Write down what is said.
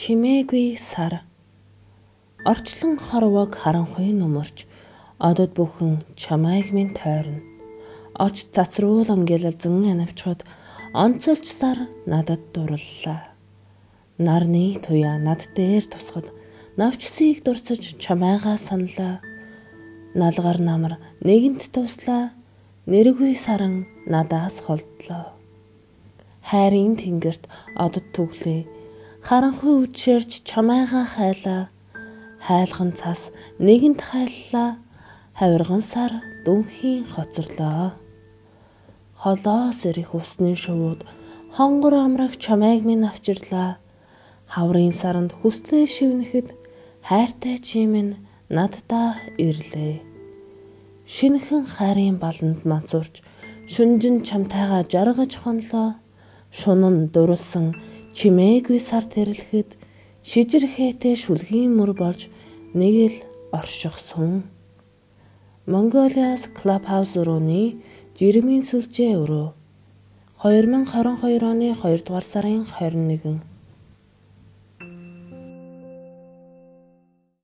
чимээгүй сар. Орчлон хорвог харанхуй нөмөрч одод бүхэн чамайг минь тойрно. Оч цацруулан гэлэлзэн анавчхад онцолж сар надад дурлалаа нарны туяа над дээр тусгад. Навчсыг дурсаж чамайгаа саналаа налгар намар нэгэнт туслаа. Нэргүй саран надаас холдлоо. Хайрын тэнгэрт одод түглээ харанхуй үдшэрч чамайгаа хайлаа хайлган цас нэгэнт хайллаа хавирган сар дүнхийн хоцорлоо. Холоос ирэх усны шувууд хонгор амрах чамайг минь авчирлаа хаврын саранд хүслээ шивнэхэд хайртай чи минь наддаа ирлээ. Шинхэн хайрын баланд мансуурч шүнжин чамтайгаа жаргаж хонлоо. Шунан дурлсан чимээгүй сар тэрлэхэд шижирхээтэй шүлгийн мөр болж нэг л оршихсон. Mongolia's Clubhouse өрөөний жирэмийн сүлжээ өрөө 2022 оны 2 дугаар сарын 21